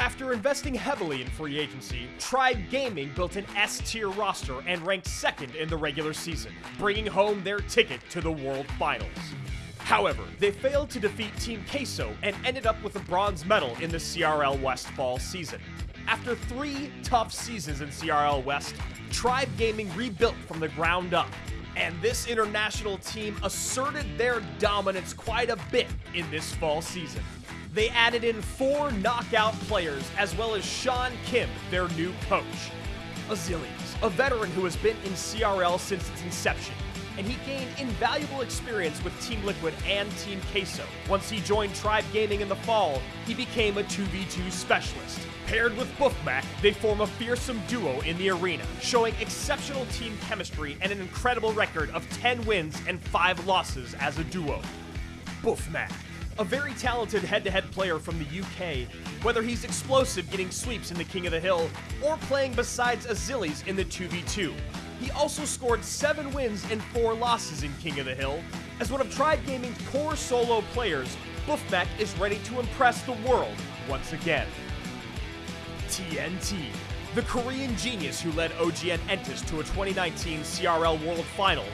After investing heavily in free agency, Tribe Gaming built an S tier roster and ranked second in the regular season, bringing home their ticket to the World Finals. However, they failed to defeat Team Queso and ended up with a bronze medal in the CRL West fall season. After three tough seasons in CRL West, Tribe Gaming rebuilt from the ground up, and this international team asserted their dominance quite a bit in this fall season. They added in four knockout players as well as Sean Kim, their new coach. Azilius, a veteran who has been in CRL since its inception, and he gained invaluable experience with Team Liquid and Team Queso. Once he joined Tribe Gaming in the fall, he became a 2v2 specialist. Paired with Buffmac, they form a fearsome duo in the arena, showing exceptional team chemistry and an incredible record of 10 wins and 5 losses as a duo. Buffmac, a very talented head-to-head player from the UK, whether he's explosive getting sweeps in the King of the Hill or playing besides Azilius in the 2v2. He also scored 7 wins and 4 losses in King of the Hill. As one of Tribe Gaming's core solo players, Buffmac is ready to impress the world once again. TNT, the Korean genius who led OGN Entus to a 2019 CRL World Finals,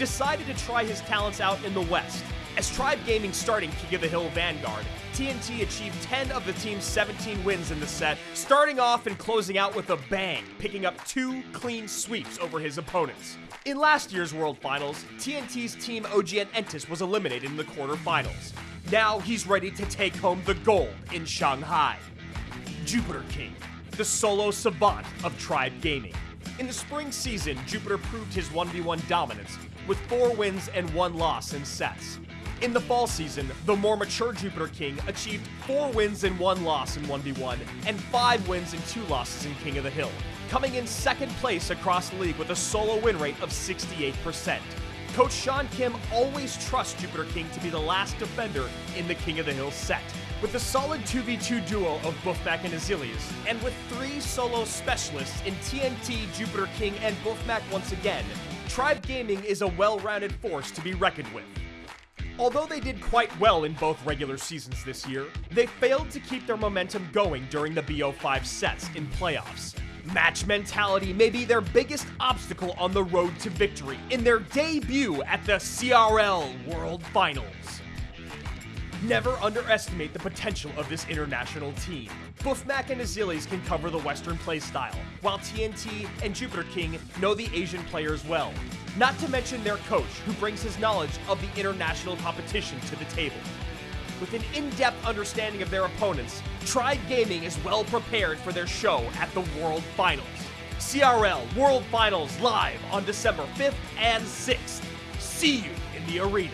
decided to try his talents out in the West. As Tribe Gaming starting King the Hill Vanguard, TNT achieved 10 of the team's 17 wins in the set, starting off and closing out with a bang, picking up two clean sweeps over his opponents. In last year's World Finals, TNT's team OGN Entus was eliminated in the quarterfinals. Now he's ready to take home the gold in Shanghai. Jupiter King, the solo savant of Tribe Gaming. In the spring season, Jupiter proved his 1v1 dominance with four wins and one loss in sets. In the fall season, the more mature Jupiter King achieved four wins and one loss in 1v1 and five wins and two losses in King of the Hill, coming in second place across the league with a solo win rate of 68%. Coach Sean Kim always trusts Jupiter King to be the last defender in the King of the Hill set. With a solid 2v2 duo of Buffmac and Azilius, and with three solo specialists in TNT, Jupiter King, and Buffmac once again, Tribe Gaming is a well-rounded force to be reckoned with. Although they did quite well in both regular seasons this year, they failed to keep their momentum going during the BO5 sets in playoffs. Match mentality may be their biggest obstacle on the road to victory in their debut at the CRL World Finals. Never underestimate the potential of this international team. Buffmac and Azilius can cover the Western playstyle, while TNT and Jupiter King know the Asian players well. Not to mention their coach, who brings his knowledge of the international competition to the table. With an in-depth understanding of their opponents, Tribe Gaming is well prepared for their show at the World Finals. CRL World Finals live on December 5th and 6th. See you in the arena.